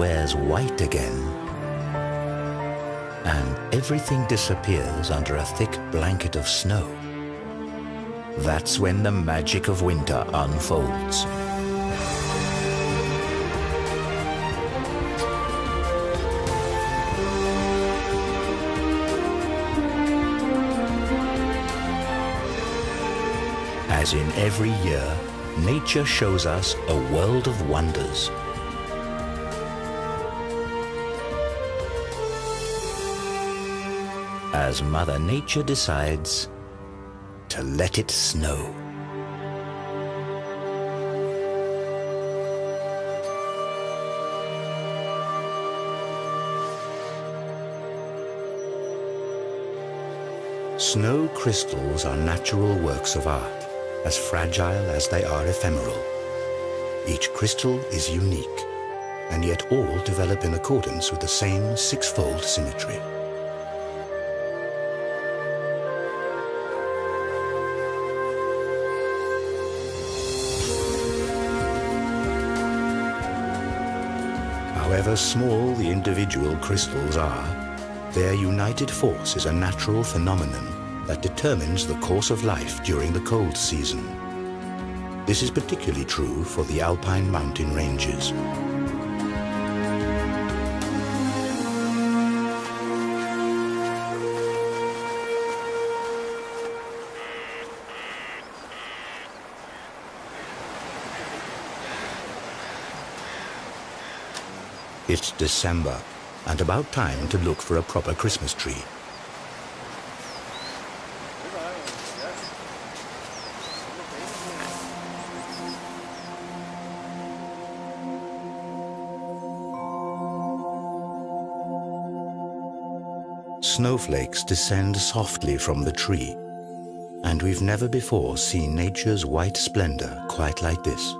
wears white again and everything disappears under a thick blanket of snow, that's when the magic of winter unfolds. As in every year, nature shows us a world of wonders. As Mother Nature decides to let it snow. Snow crystals are natural works of art, as fragile as they are ephemeral. Each crystal is unique, and yet all develop in accordance with the same six-fold symmetry. However small the individual crystals are, their united force is a natural phenomenon that determines the course of life during the cold season. This is particularly true for the alpine mountain ranges. It's December, and about time to look for a proper Christmas tree. Snowflakes descend softly from the tree, and we've never before seen nature's white splendor quite like this.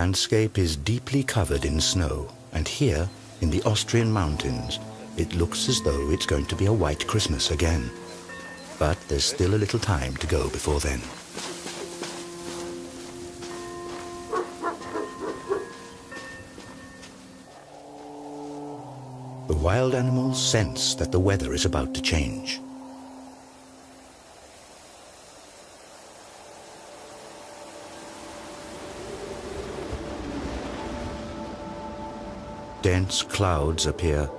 landscape is deeply covered in snow, and here, in the Austrian mountains, it looks as though it's going to be a white Christmas again. But there's still a little time to go before then. The wild animals sense that the weather is about to change. Dense clouds appear.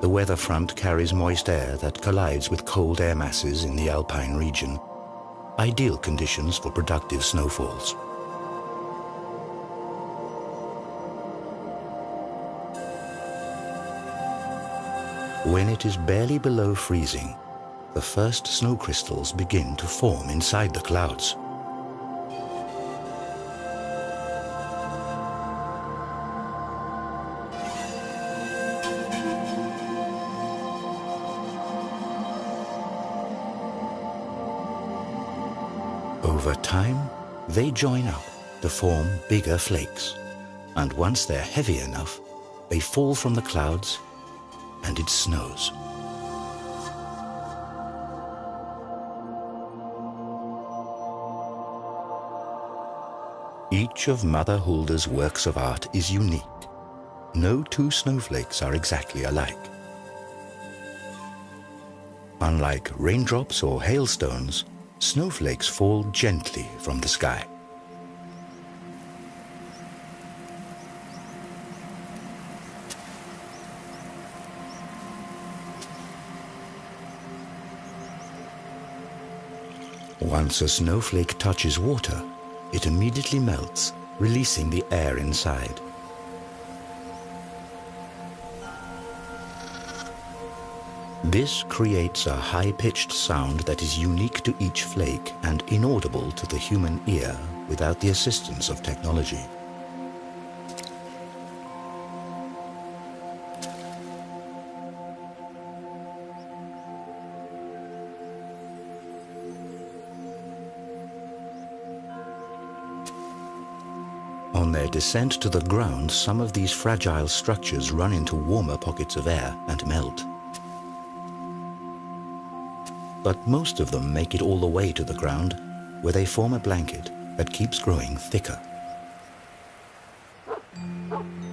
The weather front carries moist air that collides with cold air masses in the alpine region. Ideal conditions for productive snowfalls. When it is barely below freezing, the first snow crystals begin to form inside the clouds. They join up to form bigger flakes. And once they're heavy enough, they fall from the clouds and it snows. Each of Mother Hulda's works of art is unique. No two snowflakes are exactly alike. Unlike raindrops or hailstones, snowflakes fall gently from the sky. Once a snowflake touches water, it immediately melts, releasing the air inside. This creates a high-pitched sound that is unique to each flake and inaudible to the human ear without the assistance of technology. On their descent to the ground, some of these fragile structures run into warmer pockets of air and melt. But most of them make it all the way to the ground, where they form a blanket that keeps growing thicker.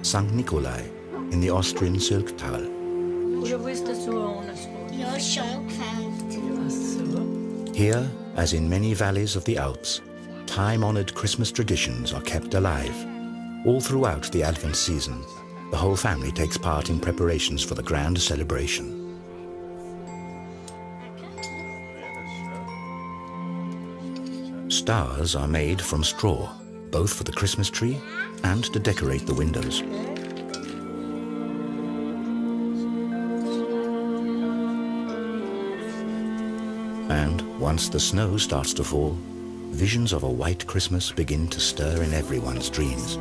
St. Nikolai in the Austrian Sölktal. Here, as in many valleys of the Alps, time-honored Christmas traditions are kept alive. All throughout the Advent season, the whole family takes part in preparations for the grand celebration. Stars are made from straw, both for the Christmas tree and to decorate the windows. And once the snow starts to fall, visions of a white Christmas begin to stir in everyone's dreams.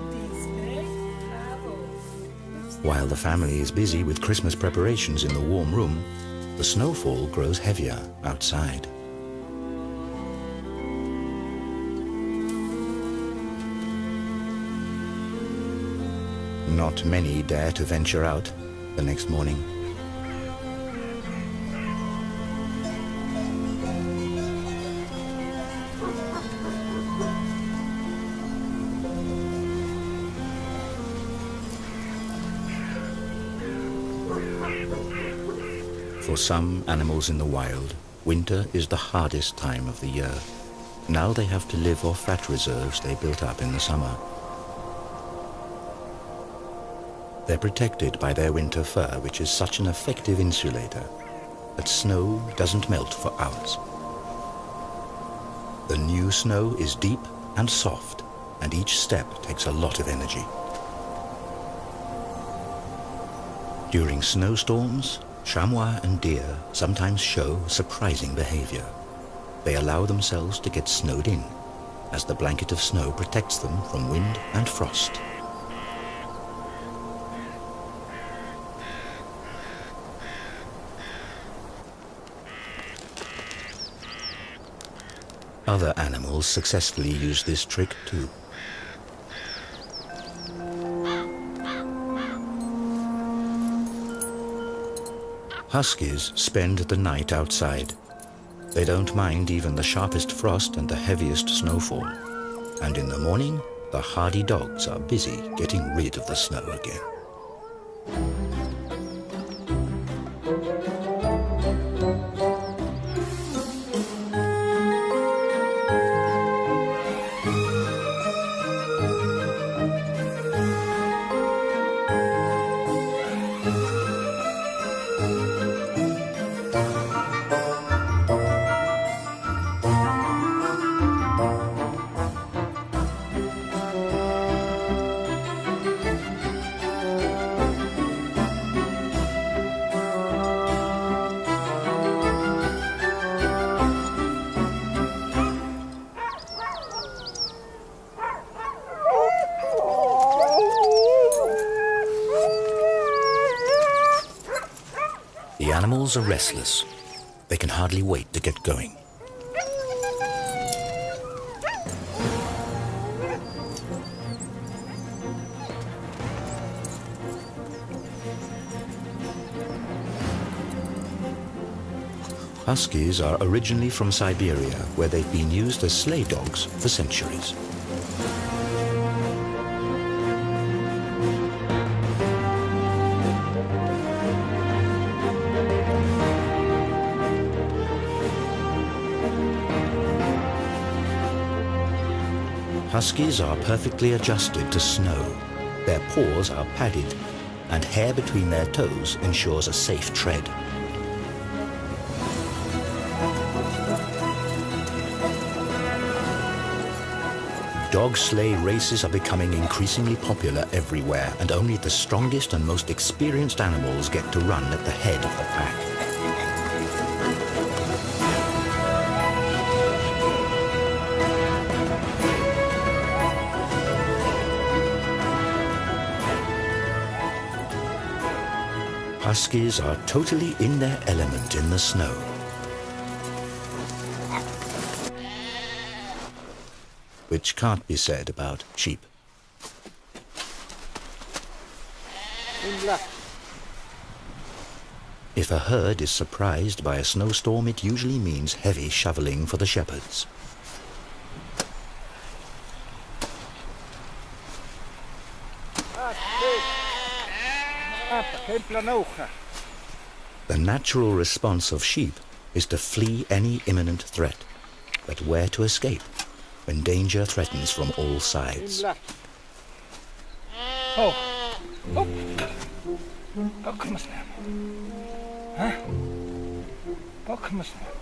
While the family is busy with Christmas preparations in the warm room, the snowfall grows heavier outside. Not many dare to venture out the next morning. For some animals in the wild, winter is the hardest time of the year. Now they have to live off fat reserves they built up in the summer. They're protected by their winter fur, which is such an effective insulator that snow doesn't melt for hours. The new snow is deep and soft, and each step takes a lot of energy. During snowstorms, chamois and deer sometimes show surprising behavior. They allow themselves to get snowed in, as the blanket of snow protects them from wind and frost. Other animals successfully use this trick too. Huskies spend the night outside. They don't mind even the sharpest frost and the heaviest snowfall. And in the morning, the hardy dogs are busy getting rid of the snow again. Animals are restless. They can hardly wait to get going. Huskies are originally from Siberia, where they've been used as sleigh dogs for centuries. Huskies are perfectly adjusted to snow. Their paws are padded, and hair between their toes ensures a safe tread. Dog sleigh races are becoming increasingly popular everywhere, and only the strongest and most experienced animals get to run at the head of the pack. Huskies are totally in their element in the snow. Which can't be said about sheep. If a herd is surprised by a snowstorm, it usually means heavy shoveling for the shepherds. The natural response of sheep is to flee any imminent threat, but where to escape when danger threatens from all sides. Oh. Oh. Bakma snäll. Hä? Bakma snäll.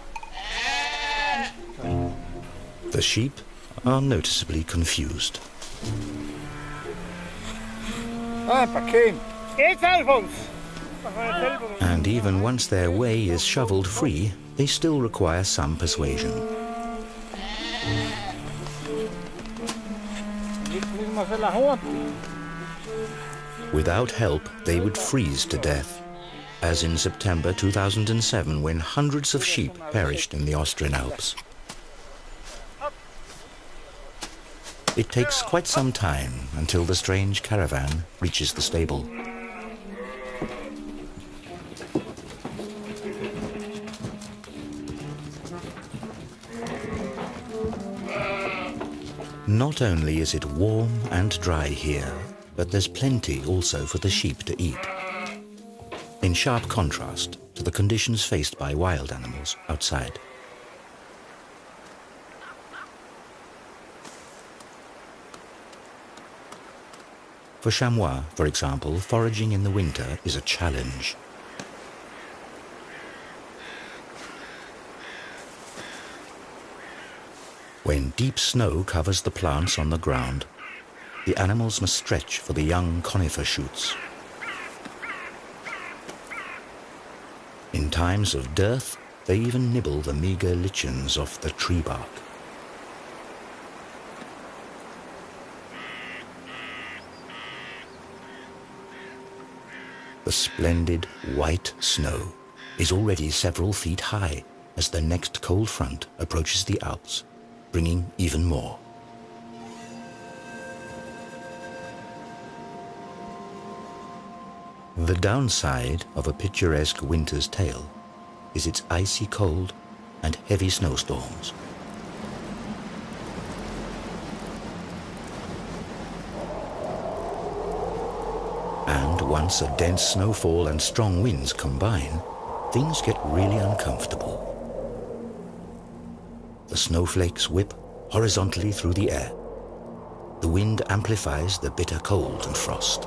The sheep are noticeably confused. Ah, Pakim. It's Alphonse. And even once their way is shoveled free, they still require some persuasion. Without help, they would freeze to death, as in September 2007 when hundreds of sheep perished in the Austrian Alps. It takes quite some time until the strange caravan reaches the stable. Not only is it warm and dry here, but there's plenty also for the sheep to eat. In sharp contrast to the conditions faced by wild animals outside. For chamois, for example, foraging in the winter is a challenge. When deep snow covers the plants on the ground, the animals must stretch for the young conifer shoots. In times of dearth, they even nibble the meager lichens off the tree bark. The splendid white snow is already several feet high as the next cold front approaches the Alps bringing even more. The downside of a picturesque winter's tale is its icy cold and heavy snowstorms. And once a dense snowfall and strong winds combine, things get really uncomfortable. The snowflakes whip horizontally through the air. The wind amplifies the bitter cold and frost.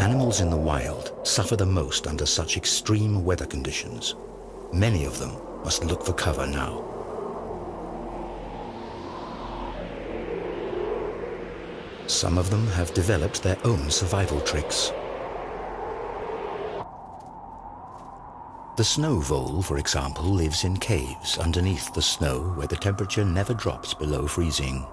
Animals in the wild suffer the most under such extreme weather conditions. Many of them must look for cover now. Some of them have developed their own survival tricks. The snow vole, for example, lives in caves underneath the snow where the temperature never drops below freezing.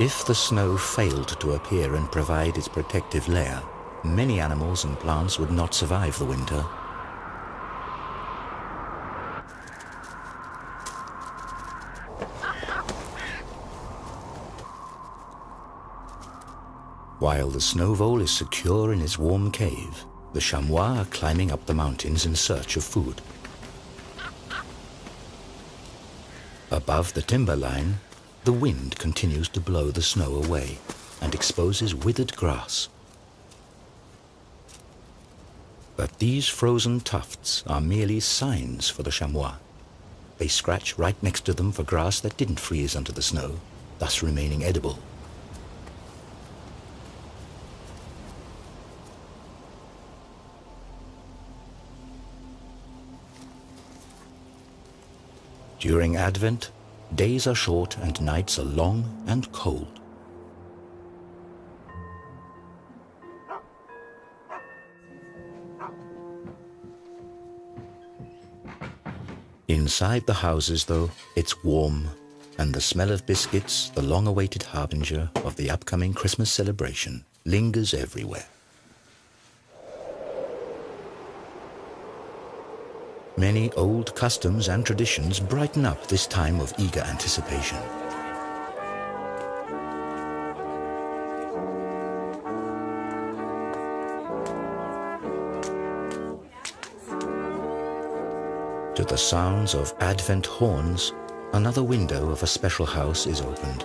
If the snow failed to appear and provide its protective layer, many animals and plants would not survive the winter. While the snow vole is secure in its warm cave, the chamois are climbing up the mountains in search of food. Above the timberline, the wind continues to blow the snow away and exposes withered grass. But these frozen tufts are merely signs for the chamois. They scratch right next to them for grass that didn't freeze under the snow, thus remaining edible. During Advent, days are short and nights are long and cold. Inside the houses, though, it's warm, and the smell of biscuits, the long-awaited harbinger of the upcoming Christmas celebration, lingers everywhere. Many old customs and traditions brighten up this time of eager anticipation. The sounds of Advent horns, another window of a special house is opened.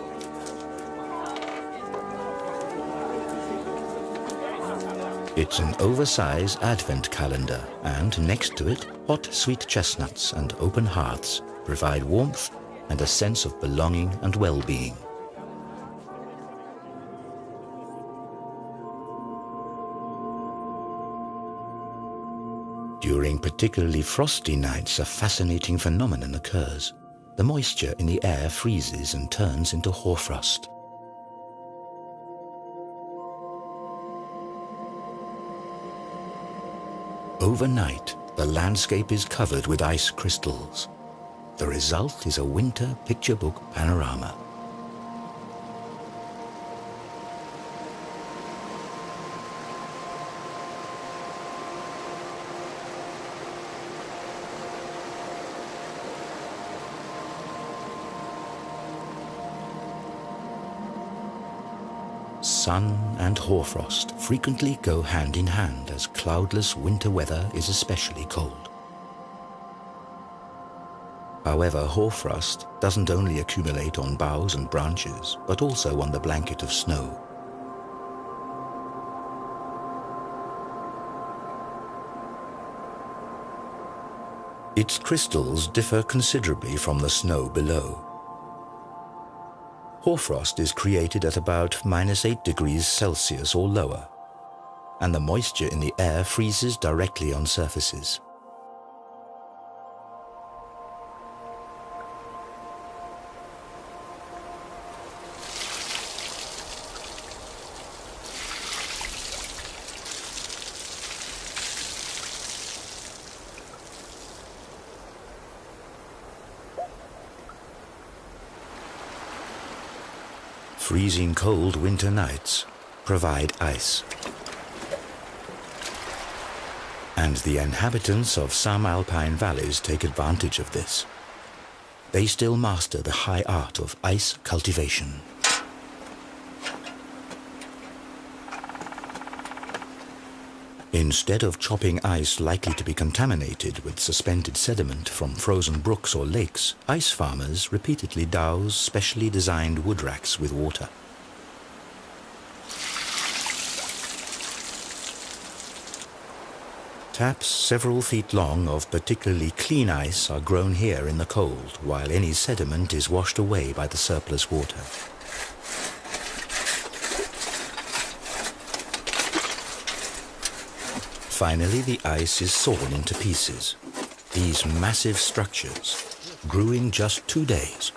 It's an oversized Advent calendar, and next to it, hot sweet chestnuts and open hearths provide warmth and a sense of belonging and well-being. During particularly frosty nights, a fascinating phenomenon occurs. The moisture in the air freezes and turns into hoarfrost. Overnight, the landscape is covered with ice crystals. The result is a winter picture book panorama. Sun and hoarfrost frequently go hand in hand as cloudless winter weather is especially cold. However, hoarfrost doesn't only accumulate on boughs and branches, but also on the blanket of snow. Its crystals differ considerably from the snow below. Hoarfrost is created at about minus 8 degrees Celsius or lower, and the moisture in the air freezes directly on surfaces. Freezing cold winter nights provide ice. And the inhabitants of some alpine valleys take advantage of this. They still master the high art of ice cultivation. Instead of chopping ice likely to be contaminated with suspended sediment from frozen brooks or lakes, ice farmers repeatedly douse specially designed wood racks with water. Taps several feet long of particularly clean ice are grown here in the cold, while any sediment is washed away by the surplus water. Finally, the ice is sawn into pieces. These massive structures grew in just two days.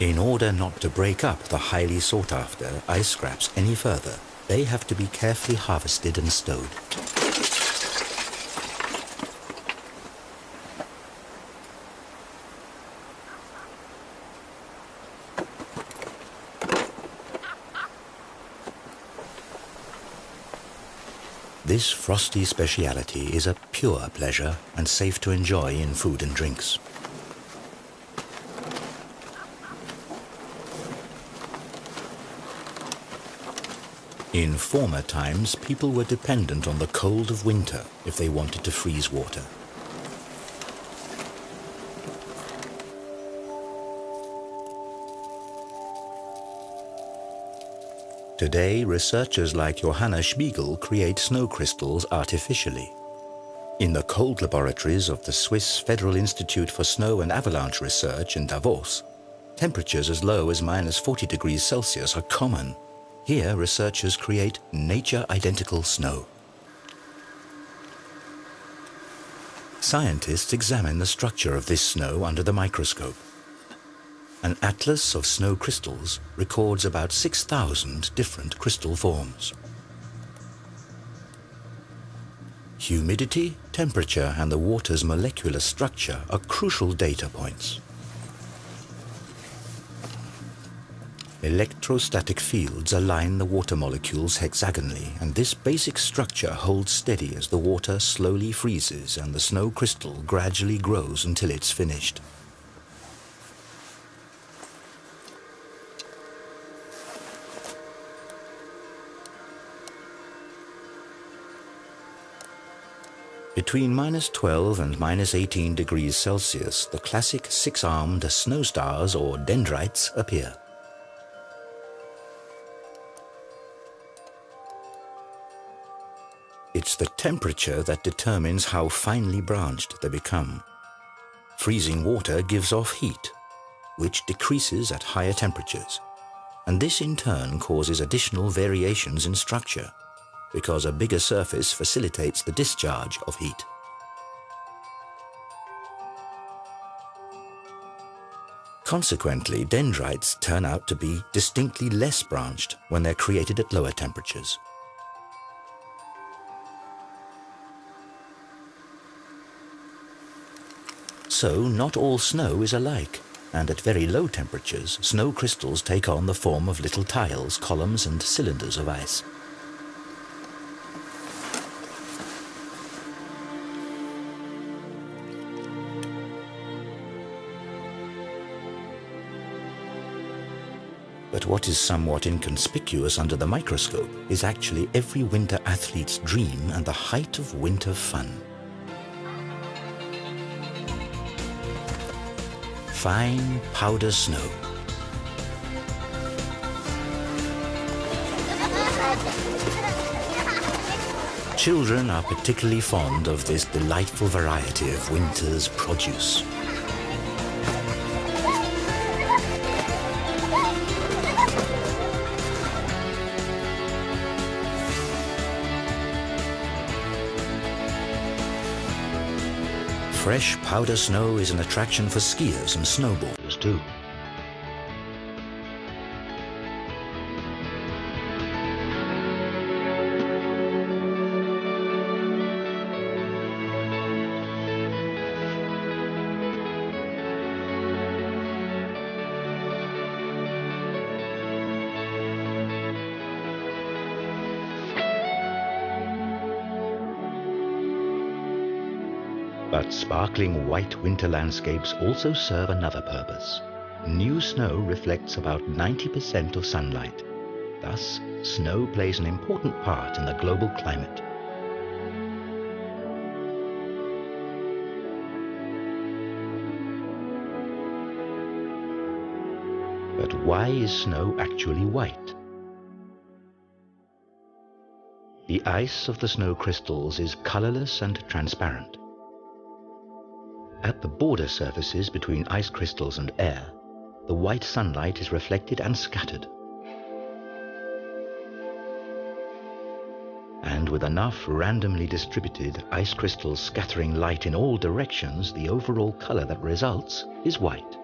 In order not to break up the highly sought-after ice scraps any further, they have to be carefully harvested and stowed. This frosty speciality is a pure pleasure and safe to enjoy in food and drinks. In former times, people were dependent on the cold of winter if they wanted to freeze water. Today, researchers like Johanna Spiegel create snow crystals artificially. In the cold laboratories of the Swiss Federal Institute for Snow and Avalanche Research in Davos, temperatures as low as minus 40 degrees Celsius are common. Here, researchers create nature-identical snow. Scientists examine the structure of this snow under the microscope. An atlas of snow crystals records about 6,000 different crystal forms. Humidity, temperature and the water's molecular structure are crucial data points. Electrostatic fields align the water molecules hexagonally and this basic structure holds steady as the water slowly freezes and the snow crystal gradually grows until it's finished. Between minus 12 and minus 18 degrees Celsius, the classic six-armed snow stars or dendrites appear. It's the temperature that determines how finely branched they become. Freezing water gives off heat, which decreases at higher temperatures, and this in turn causes additional variations in structure because a bigger surface facilitates the discharge of heat. Consequently, dendrites turn out to be distinctly less branched when they're created at lower temperatures. So, not all snow is alike, and at very low temperatures, snow crystals take on the form of little tiles, columns and cylinders of ice. But what is somewhat inconspicuous under the microscope is actually every winter athlete's dream and the height of winter fun. Fine powder snow. Children are particularly fond of this delightful variety of winter's produce. Fresh powder snow is an attraction for skiers and snowboarders too. But sparkling white winter landscapes also serve another purpose. New snow reflects about 90% of sunlight. Thus, snow plays an important part in the global climate. But why is snow actually white? The ice of the snow crystals is colorless and transparent. At the border surfaces between ice crystals and air, the white sunlight is reflected and scattered. And with enough randomly distributed ice crystals scattering light in all directions, the overall color that results is white.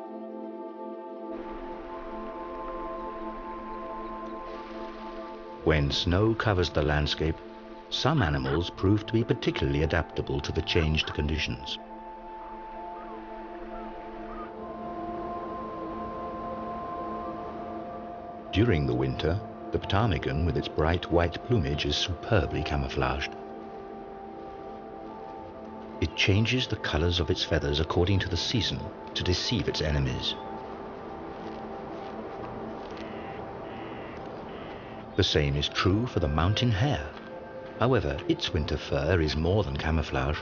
When snow covers the landscape, some animals prove to be particularly adaptable to the changed conditions. During the winter, the ptarmigan with its bright white plumage is superbly camouflaged. It changes the colors of its feathers according to the season to deceive its enemies. The same is true for the mountain hare. However, its winter fur is more than camouflage.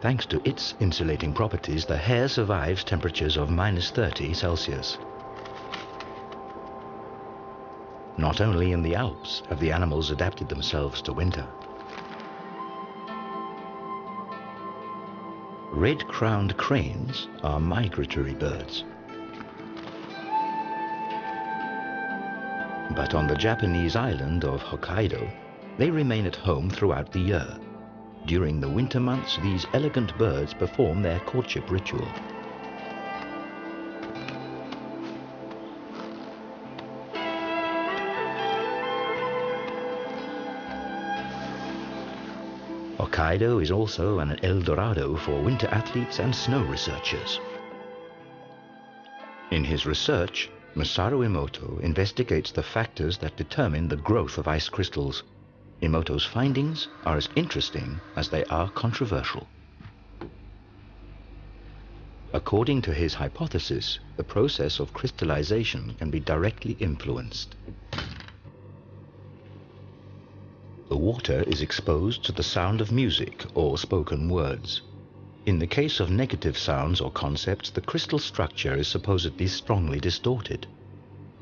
Thanks to its insulating properties, the hare survives temperatures of minus 30 Celsius. Not only in the Alps have the animals adapted themselves to winter. Red-crowned cranes are migratory birds. But on the Japanese island of Hokkaido, they remain at home throughout the year. During the winter months, these elegant birds perform their courtship ritual. Hokkaido is also an El Dorado for winter athletes and snow researchers. In his research, Masaru Emoto investigates the factors that determine the growth of ice crystals. Emoto's findings are as interesting as they are controversial. According to his hypothesis, the process of crystallization can be directly influenced. The water is exposed to the sound of music or spoken words. In the case of negative sounds or concepts, the crystal structure is supposedly strongly distorted.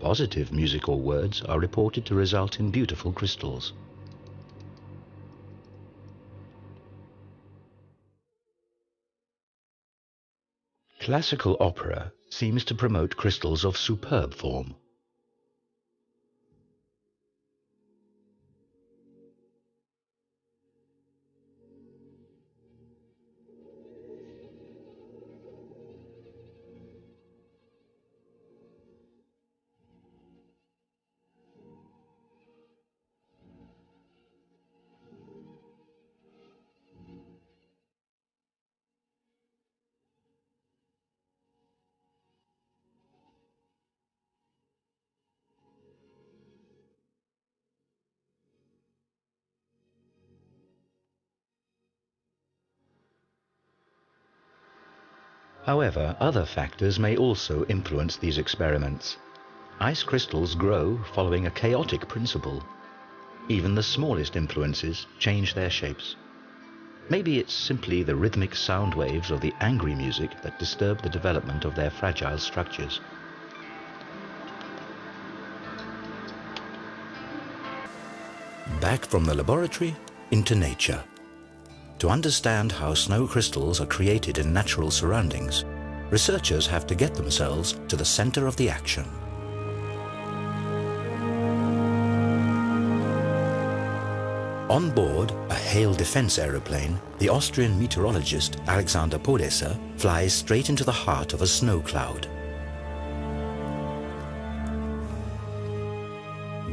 Positive music or words are reported to result in beautiful crystals. Classical opera seems to promote crystals of superb form. However, other factors may also influence these experiments. Ice crystals grow following a chaotic principle. Even the smallest influences change their shapes. Maybe it's simply the rhythmic sound waves of the angry music that disturb the development of their fragile structures. Back from the laboratory into nature. To understand how snow crystals are created in natural surroundings, researchers have to get themselves to the center of the action. On board a hail defense aeroplane, the Austrian meteorologist Alexander Podesser flies straight into the heart of a snow cloud.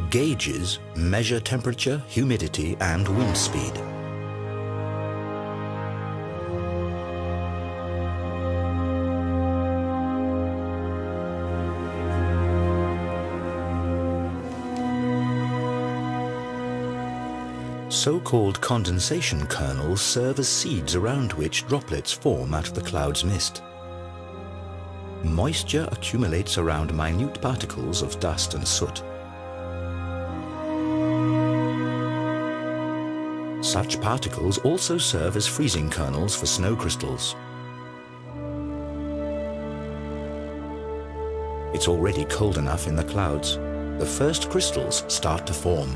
Gauges measure temperature, humidity and wind speed. So-called condensation kernels serve as seeds around which droplets form out of the cloud's mist. Moisture accumulates around minute particles of dust and soot. Such particles also serve as freezing kernels for snow crystals. It's already cold enough in the clouds. The first crystals start to form.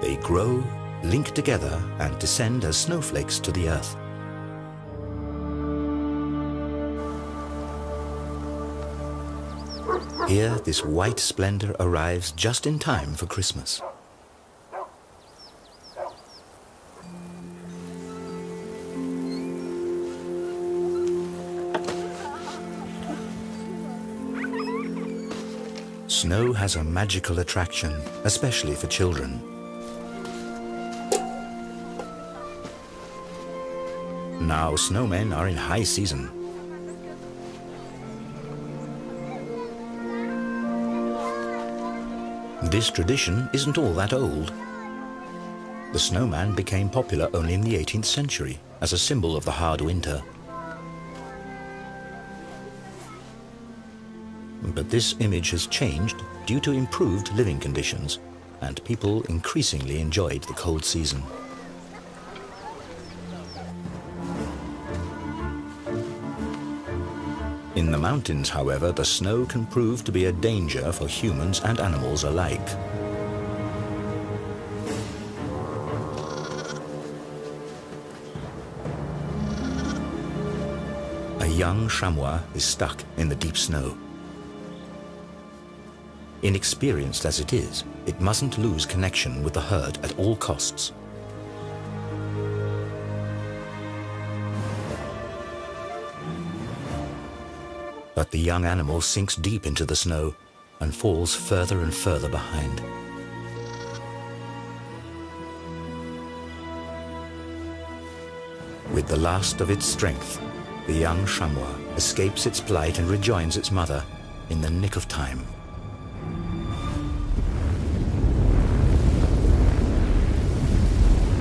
They grow, link together and descend as snowflakes to the earth. Here, this white splendor arrives just in time for Christmas. Snow has a magical attraction, especially for children. Now snowmen are in high season. This tradition isn't all that old. The snowman became popular only in the 18th century as a symbol of the hard winter. But this image has changed due to improved living conditions and people increasingly enjoyed the cold season. In the mountains, however, the snow can prove to be a danger for humans and animals alike. A young chamois is stuck in the deep snow. Inexperienced as it is, it mustn't lose connection with the herd at all costs. But the young animal sinks deep into the snow and falls further and further behind. With the last of its strength, the young chamois escapes its plight and rejoins its mother in the nick of time.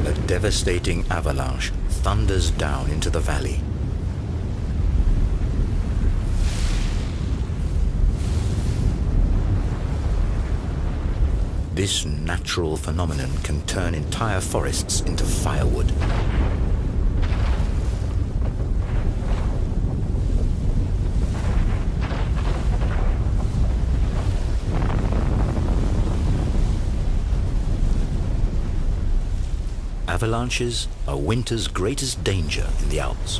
A devastating avalanche thunders down into the valley. This natural phenomenon can turn entire forests into firewood. Avalanches are winter's greatest danger in the Alps.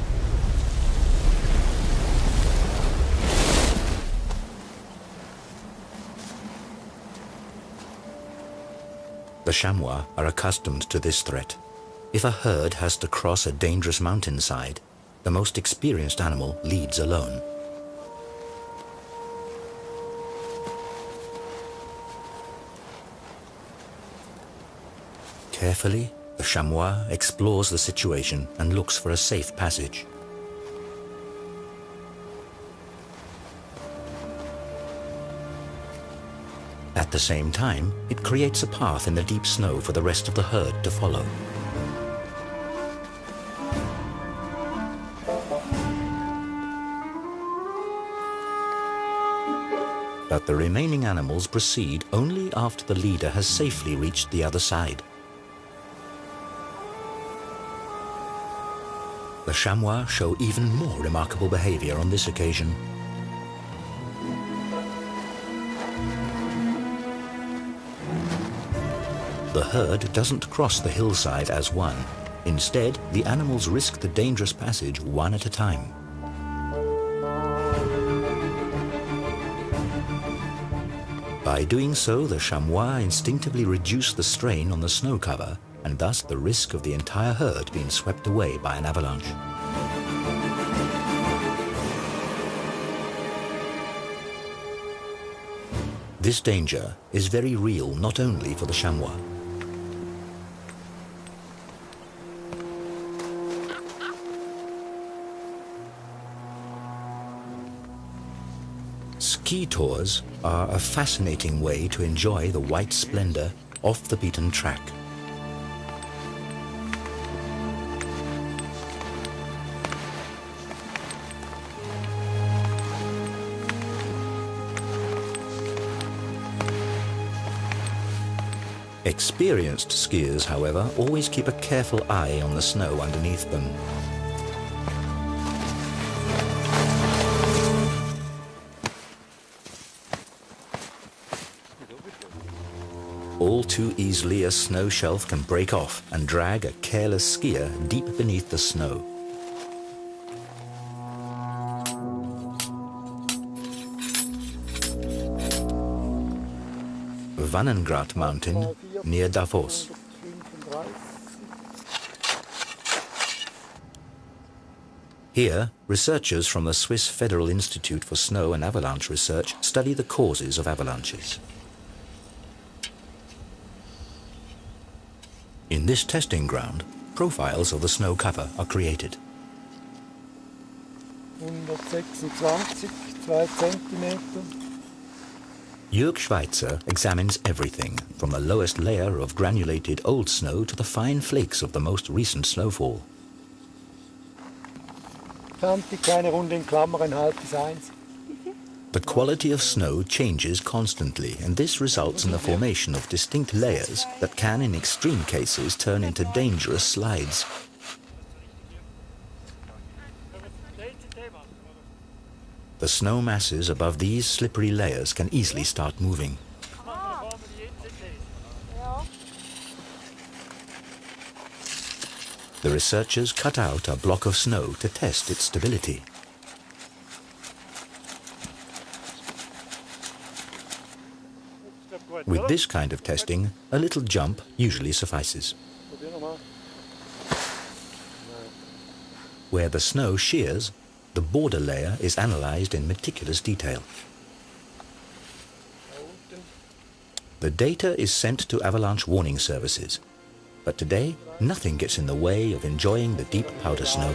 The chamois are accustomed to this threat. If a herd has to cross a dangerous mountainside, the most experienced animal leads alone. Carefully, the chamois explores the situation and looks for a safe passage. At the same time, it creates a path in the deep snow for the rest of the herd to follow. But the remaining animals proceed only after the leader has safely reached the other side. The chamois show even more remarkable behavior on this occasion. The herd doesn't cross the hillside as one. Instead, the animals risk the dangerous passage one at a time. By doing so, the chamois instinctively reduce the strain on the snow cover and thus the risk of the entire herd being swept away by an avalanche. This danger is very real not only for the chamois. Ski tours are a fascinating way to enjoy the white splendor off the beaten track. Experienced skiers, however, always keep a careful eye on the snow underneath them. Too easily a snow shelf can break off and drag a careless skier deep beneath the snow. Wannengrat mountain near Davos. Here, researchers from the Swiss Federal Institute for Snow and Avalanche Research study the causes of avalanches. In this testing ground, profiles of the snow cover are created. 126, 2 Zentimeter. Jürg Schweizer examines everything, from the lowest layer of granulated old snow to the fine flakes of the most recent snowfall. 20 kleine Runde in Klammern, halbes eins. The quality of snow changes constantly, and this results in the formation of distinct layers that can, in extreme cases, turn into dangerous slides. The snow masses above these slippery layers can easily start moving. The researchers cut out a block of snow to test its stability. At this kind of testing, a little jump usually suffices. Where the snow shears, the border layer is analyzed in meticulous detail. The data is sent to avalanche warning services. But today, nothing gets in the way of enjoying the deep powder snow.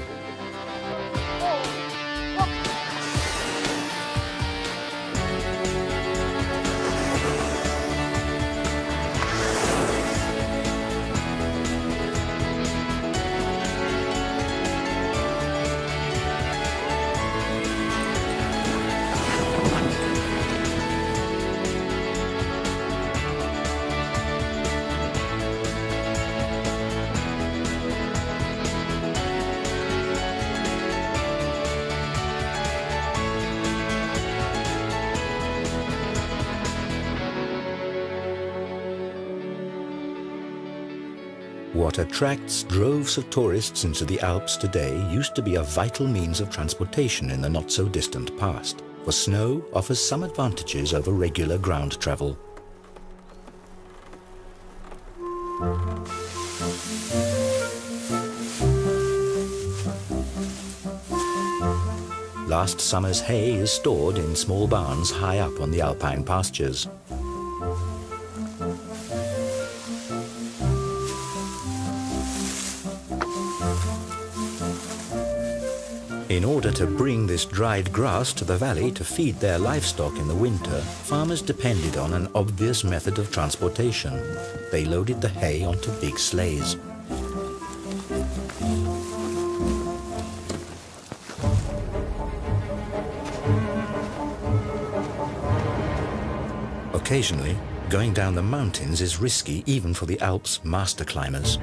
What attracts droves of tourists into the Alps today used to be a vital means of transportation in the not-so-distant past, for snow offers some advantages over regular ground travel. Last summer's hay is stored in small barns high up on the alpine pastures. In order to bring this dried grass to the valley to feed their livestock in the winter, farmers depended on an obvious method of transportation. They loaded the hay onto big sleighs. Occasionally, going down the mountains is risky even for the Alps' master climbers.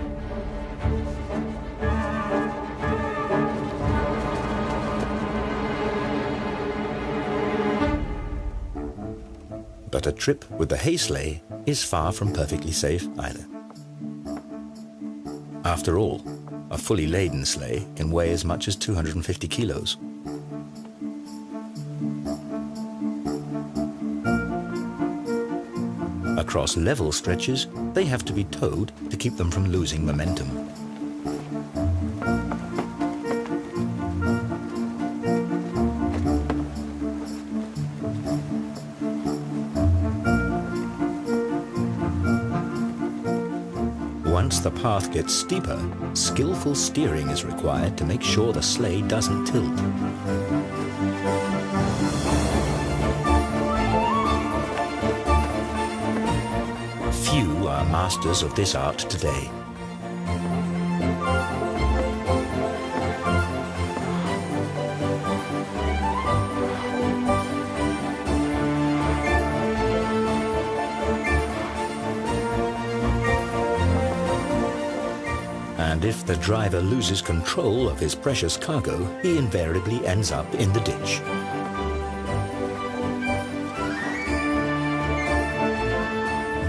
Trip with the hay sleigh is far from perfectly safe either. After all, a fully laden sleigh can weigh as much as 250 kilos. Across level stretches, they have to be towed to keep them from losing momentum. Path gets steeper, skillful steering is required to make sure the sleigh doesn't tilt. Few are masters of this art today. The driver loses control of his precious cargo, he invariably ends up in the ditch.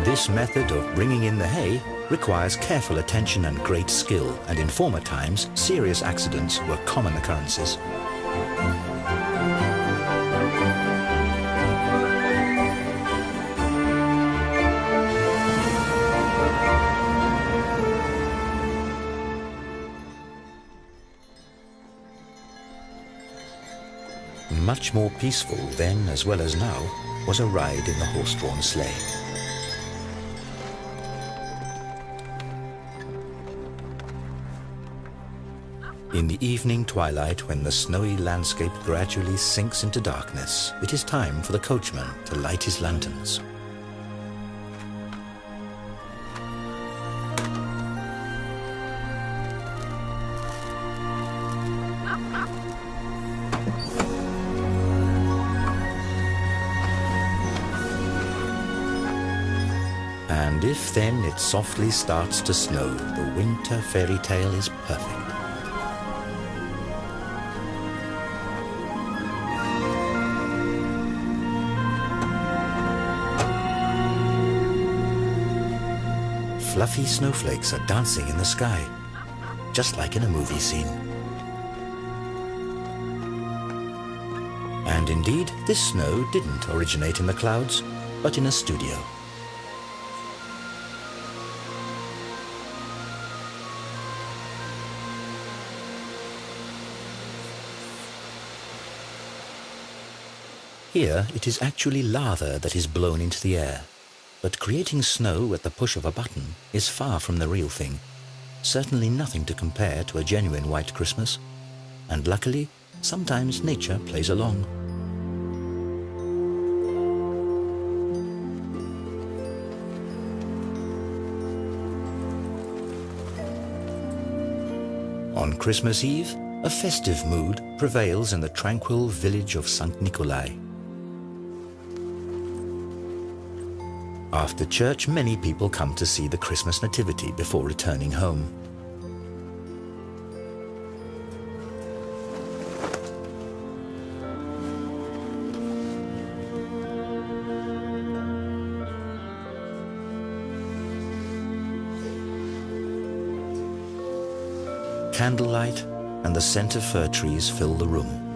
This method of bringing in the hay requires careful attention and great skill, and in former times, serious accidents were common occurrences. More peaceful then as well as now was a ride in the horse-drawn sleigh. In the evening twilight, when the snowy landscape gradually sinks into darkness, it is time for the coachman to light his lanterns. And if then it softly starts to snow, the winter fairy tale is perfect. Fluffy snowflakes are dancing in the sky, just like in a movie scene. And indeed, this snow didn't originate in the clouds, but in a studio. Here, it is actually lava that is blown into the air. But creating snow at the push of a button is far from the real thing. Certainly nothing to compare to a genuine white Christmas. And luckily, sometimes nature plays along. On Christmas Eve, a festive mood prevails in the tranquil village of St. Nikolai. After church, many people come to see the Christmas Nativity before returning home. Candlelight and the scent of fir trees fill the room.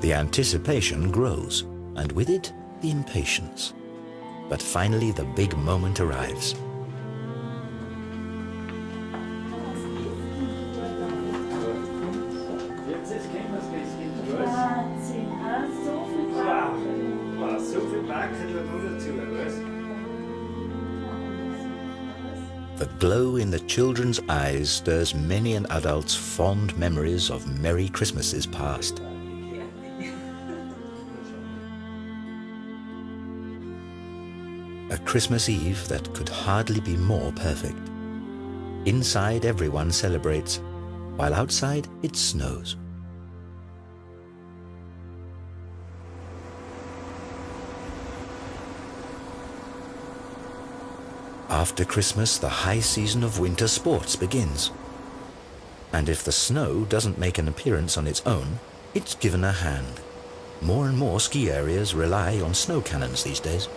The anticipation grows, and with it, the impatience. But finally, the big moment arrives. The glow in the children's eyes stirs many an adult's fond memories of merry Christmases past. Christmas Eve that could hardly be more perfect. Inside, everyone celebrates, while outside, it snows. After Christmas, the high season of winter sports begins. And if the snow doesn't make an appearance on its own, it's given a hand. More and more ski areas rely on snow cannons these days.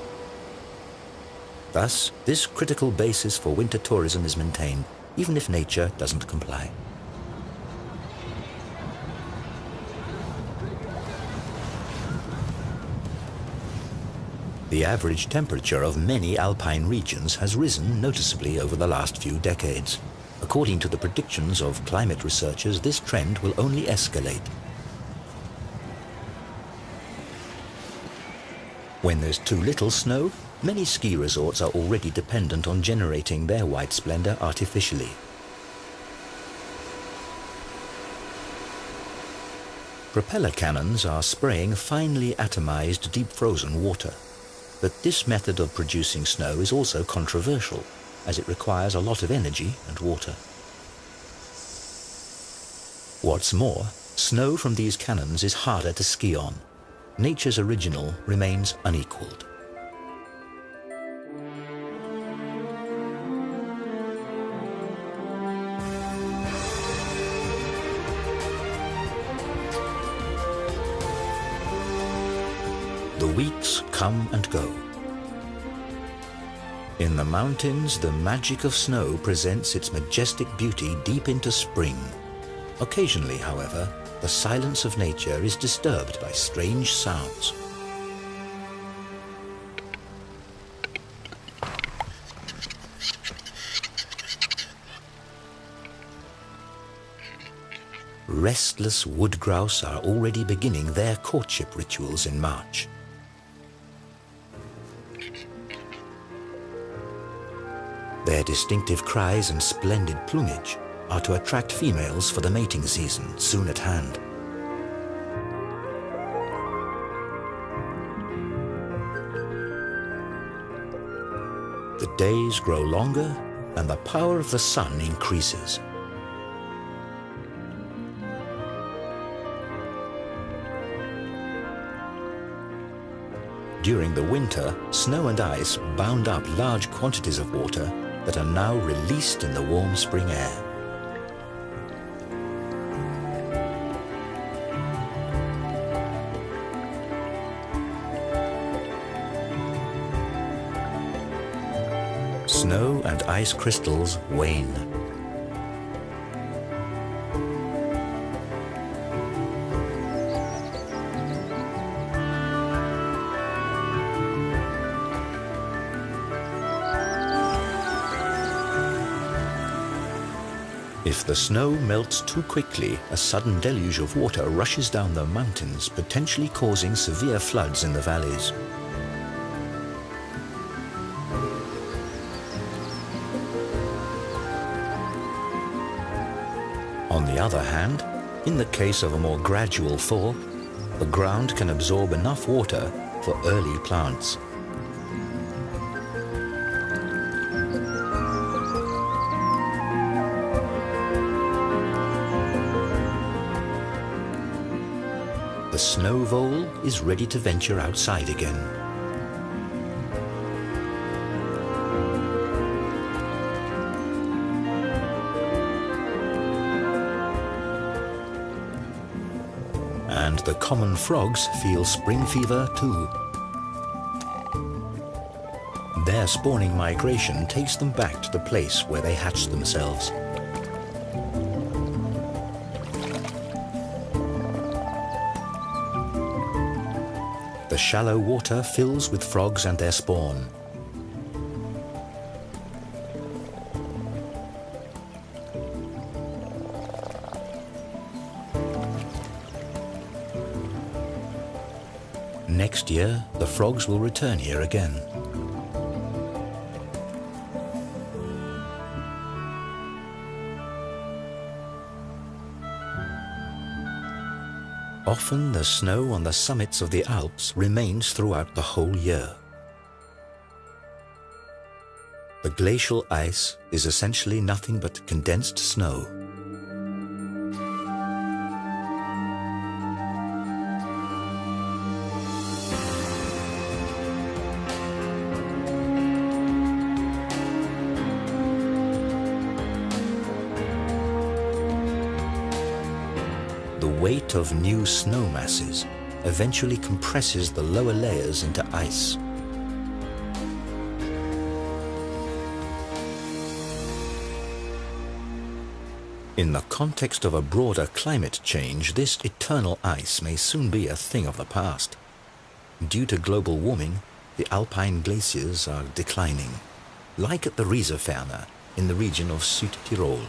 Thus, this critical basis for winter tourism is maintained, even if nature doesn't comply. The average temperature of many alpine regions has risen noticeably over the last few decades. According to the predictions of climate researchers, this trend will only escalate. When there's too little snow, many ski resorts are already dependent on generating their white splendor artificially. Propeller cannons are spraying finely atomized deep frozen water. But this method of producing snow is also controversial, as it requires a lot of energy and water. What's more, snow from these cannons is harder to ski on. Nature's original remains unequaled. Weeks come and go. In the mountains, the magic of snow presents its majestic beauty deep into spring. Occasionally, however, the silence of nature is disturbed by strange sounds. Restless wood grouse are already beginning their courtship rituals in March. Their distinctive cries and splendid plumage are to attract females for the mating season soon at hand. The days grow longer and the power of the sun increases. During the winter, snow and ice bound up large quantities of water that are now released in the warm spring air. Snow and ice crystals wane. If the snow melts too quickly, a sudden deluge of water rushes down the mountains, potentially causing severe floods in the valleys. On the other hand, in the case of a more gradual thaw, the ground can absorb enough water for early plants. The snow vole is ready to venture outside again. And the common frogs feel spring fever too. Their spawning migration takes them back to the place where they hatched themselves. Shallow water fills with frogs and their spawn. Next year, the frogs will return here again. Often the snow on the summits of the Alps remains throughout the whole year. The glacial ice is essentially nothing but condensed snow. The weight of new snow masses eventually compresses the lower layers into ice. In the context of a broader climate change, this eternal ice may soon be a thing of the past. Due to global warming, the alpine glaciers are declining, like at the Rieserferner in the region of Südtirol.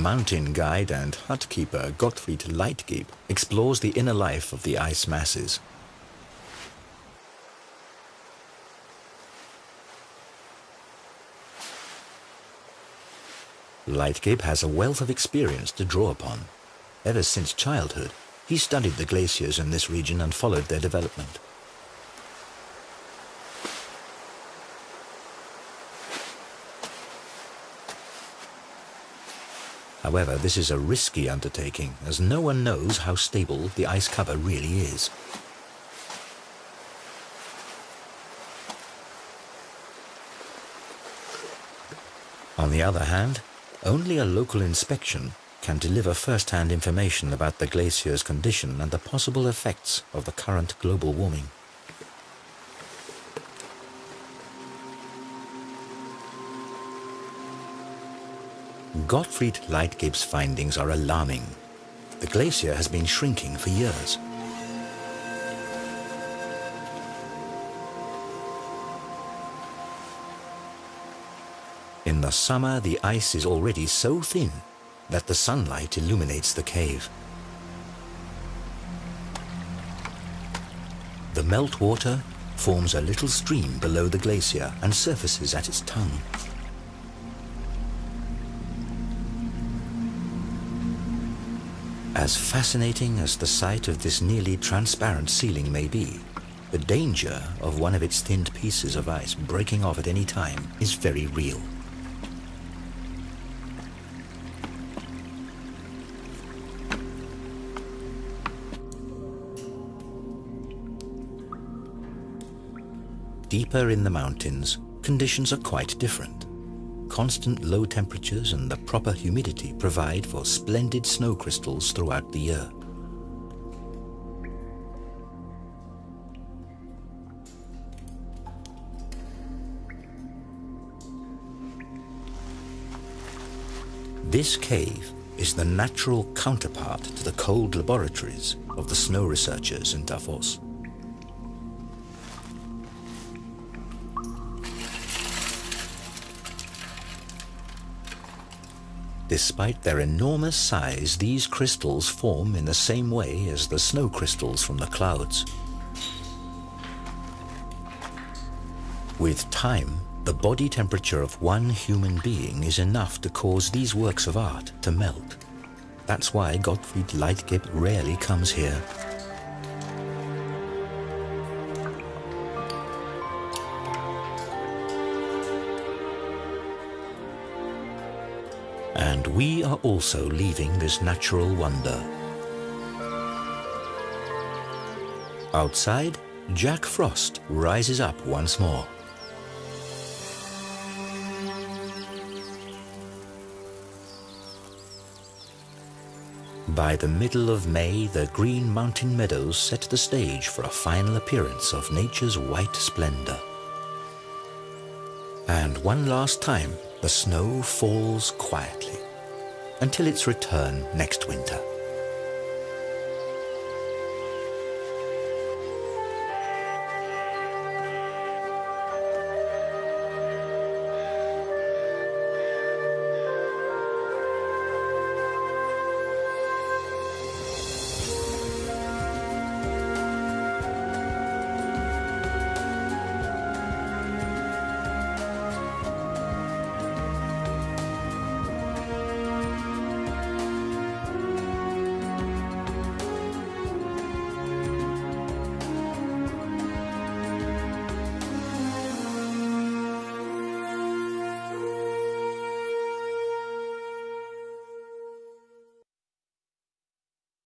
Mountain guide and hut keeper Gottfried Leitgeb explores the inner life of the ice masses. Leitgeb has a wealth of experience to draw upon. Ever since childhood, he studied the glaciers in this region and followed their development. However, this is a risky undertaking, as no one knows how stable the ice cover really is. On the other hand, only a local inspection can deliver first-hand information about the glacier's condition and the possible effects of the current global warming. Gottfried Leitgeb's findings are alarming. The glacier has been shrinking for years. In the summer, the ice is already so thin that the sunlight illuminates the cave. The meltwater forms a little stream below the glacier and surfaces at its tongue. As fascinating as the sight of this nearly transparent ceiling may be, the danger of one of its thinned pieces of ice breaking off at any time is very real. Deeper in the mountains, conditions are quite different. Constant low temperatures and the proper humidity provide for splendid snow crystals throughout the year. This cave is the natural counterpart to the cold laboratories of the snow researchers in Davos. Despite their enormous size, these crystals form in the same way as the snow crystals from the clouds. With time, the body temperature of one human being is enough to cause these works of art to melt. That's why Gottfried Leitgeb rarely comes here. And we are also leaving this natural wonder. Outside, Jack Frost rises up once more. By the middle of May, the green mountain meadows set the stage for a final appearance of nature's white splendor. And one last time, the snow falls quietly until its return next winter.